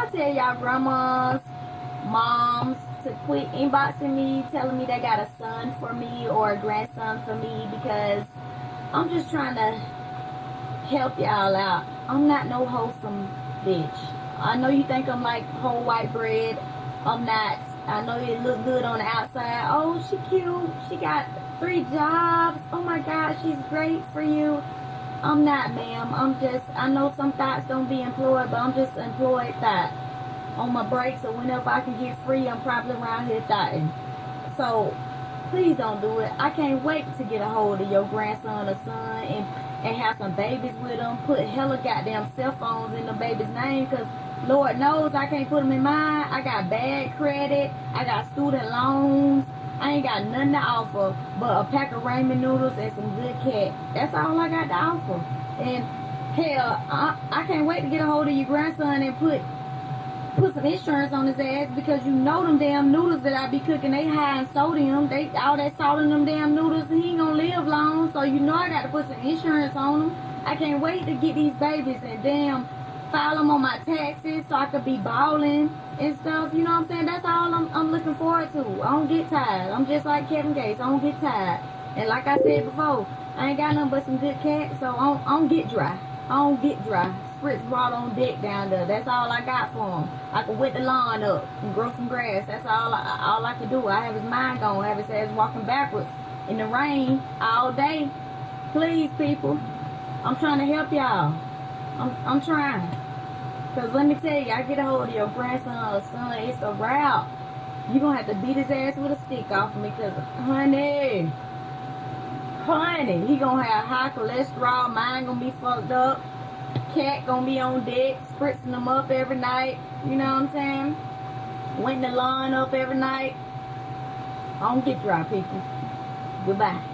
I tell y'all grandmas, moms to quit inboxing me, telling me they got a son for me or a grandson for me because I'm just trying to help y'all out. I'm not no wholesome bitch. I know you think I'm like whole white bread. I'm not. I know you look good on the outside. Oh, she cute. She got three jobs. Oh my God, she's great for you. I'm not, ma'am. I'm just, I know some thoughts don't be employed, but I'm just employed that on my breaks or whenever I can get free, I'm probably around here thotting. So, please don't do it. I can't wait to get a hold of your grandson or son and, and have some babies with them. Put hella goddamn cell phones in the baby's name because Lord knows I can't put them in mine. I got bad credit. I got student loans. Ain't got nothing to offer but a pack of ramen noodles and some good cat. That's all I got to offer. And hell, I, I can't wait to get a hold of your grandson and put put some insurance on his ass because you know them damn noodles that I be cooking, they high in sodium. They all that salt in them damn noodles, and he ain't gonna live long. So you know I got to put some insurance on him. I can't wait to get these babies and damn file them on my taxes so I could be balling and stuff. You know what I'm saying? That's all I'm, I'm looking forward to. I don't get tired. I'm just like Kevin Gates. I don't get tired. And like I said before, I ain't got nothing but some good cats, so I don't, I don't get dry. I don't get dry. Spritz brought on deck down there. That's all I got for him. I can wet the lawn up and grow some grass. That's all I, all I can do. I have his mind going. I have his ass walking backwards in the rain all day. Please, people. I'm trying to help y'all. I'm, I'm trying. Because let me tell you, I get a hold of your grandson or son, it's a route. You're going to have to beat his ass with a stick off of me because, honey, honey, he going to have high cholesterol. Mine going to be fucked up. Cat going to be on deck, spritzing them up every night. You know what I'm saying? Wetting the lawn up every night. I don't get dry, people. Goodbye.